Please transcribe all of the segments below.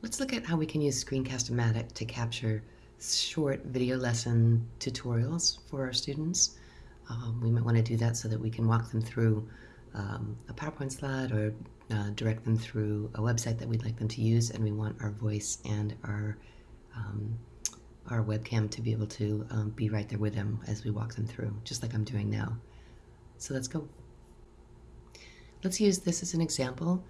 Let's look at how we can use Screencast-O-Matic to capture short video lesson tutorials for our students. Um, we might want to do that so that we can walk them through um, a PowerPoint slide or uh, direct them through a website that we'd like them to use and we want our voice and our um, our webcam to be able to um, be right there with them as we walk them through, just like I'm doing now. So let's go. Let's use this as an example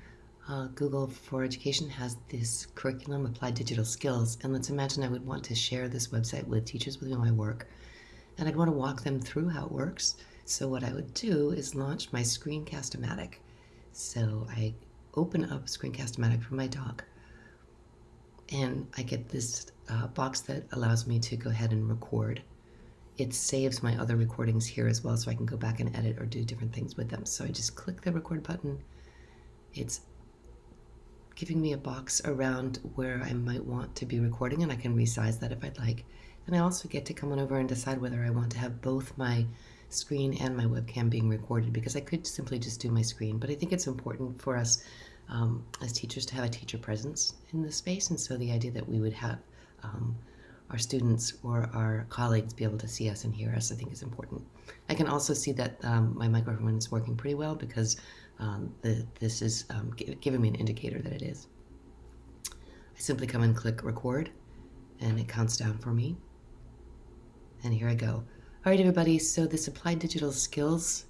uh, Google for Education has this curriculum, Applied Digital Skills, and let's imagine I would want to share this website with teachers with my work, and I'd want to walk them through how it works. So what I would do is launch my Screencast-O-Matic. So I open up Screencast-O-Matic from my dock, and I get this uh, box that allows me to go ahead and record. It saves my other recordings here as well, so I can go back and edit or do different things with them. So I just click the record button. It's giving me a box around where I might want to be recording and I can resize that if I'd like. And I also get to come on over and decide whether I want to have both my screen and my webcam being recorded because I could simply just do my screen, but I think it's important for us um, as teachers to have a teacher presence in the space, and so the idea that we would have um, our students or our colleagues be able to see us and hear us, I think is important. I can also see that um, my microphone is working pretty well because um, the, this is um, giving me an indicator that it is. I simply come and click record and it counts down for me. And here I go. All right, everybody, so this Applied Digital Skills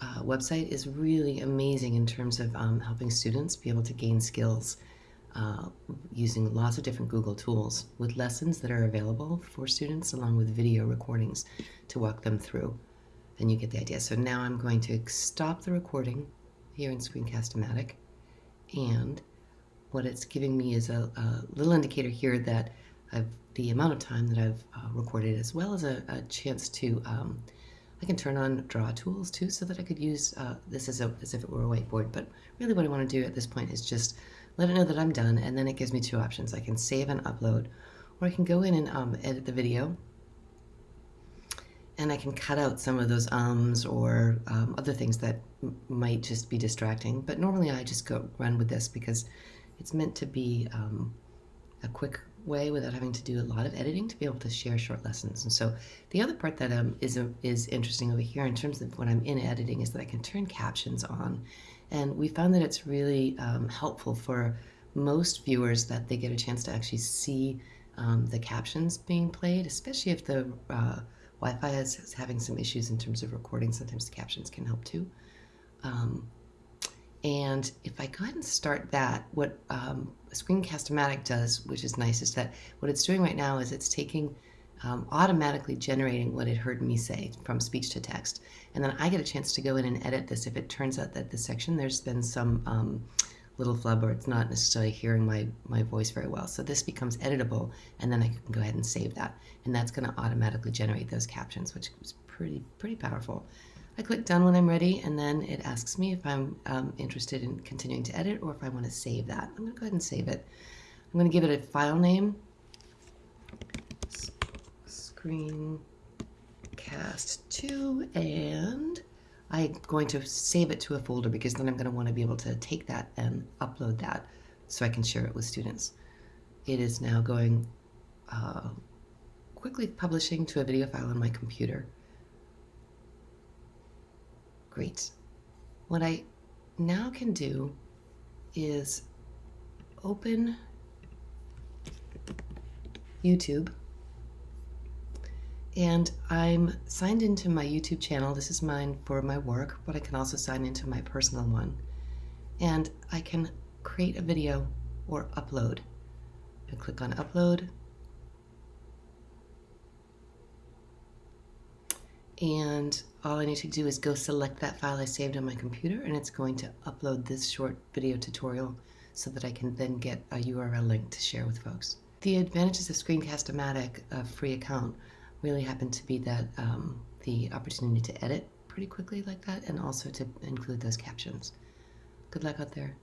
uh, website is really amazing in terms of um, helping students be able to gain skills uh, using lots of different Google tools with lessons that are available for students along with video recordings to walk them through. And you get the idea. So now I'm going to stop the recording here in Screencast-O-Matic and what it's giving me is a, a, little indicator here that I've the amount of time that I've uh, recorded as well as a, a chance to um, I can turn on draw tools too so that I could use uh, this as, a, as if it were a whiteboard but really what I want to do at this point is just let it know that I'm done and then it gives me two options I can save and upload or I can go in and um, edit the video and I can cut out some of those ums or um, other things that might just be distracting. But normally I just go run with this because it's meant to be um, a quick way without having to do a lot of editing to be able to share short lessons. And so the other part that um, is, is interesting over here in terms of when I'm in editing is that I can turn captions on. And we found that it's really um, helpful for most viewers that they get a chance to actually see um, the captions being played, especially if the uh, Wi-Fi is, is, having some issues in terms of recording. Sometimes the captions can help too. Um, and if I go ahead and start that, what um, Screencast-O-Matic does, which is nice, is that what it's doing right now is it's taking um, automatically generating what it heard me say from speech to text. And then I get a chance to go in and edit this if it turns out that this section there's been some um, little flub or it's not necessarily hearing my, my voice very well. So this becomes editable and then I can go ahead and save that. And that's going to automatically generate those captions, which is pretty, pretty powerful. I click done when I'm ready and then it asks me if I'm um, interested in continuing to edit or if I want to save that. I'm going to go ahead and save it. I'm going to give it a file name, screencast2, and I'm going to save it to a folder because then I'm going to want to be able to take that and upload that so I can share it with students. It is now going uh, quickly publishing to a video file on my computer. Great. What I now can do is open YouTube and I'm signed into my YouTube channel. This is mine for my work, but I can also sign into my personal one. And I can create a video or upload. I click on upload. And all I need to do is go select that file I saved on my computer and it's going to upload this short video tutorial so that I can then get a URL link to share with folks. The advantages of Screencast-O-Matic, a free account, really happened to be that um, the opportunity to edit pretty quickly like that and also to include those captions. Good luck out there.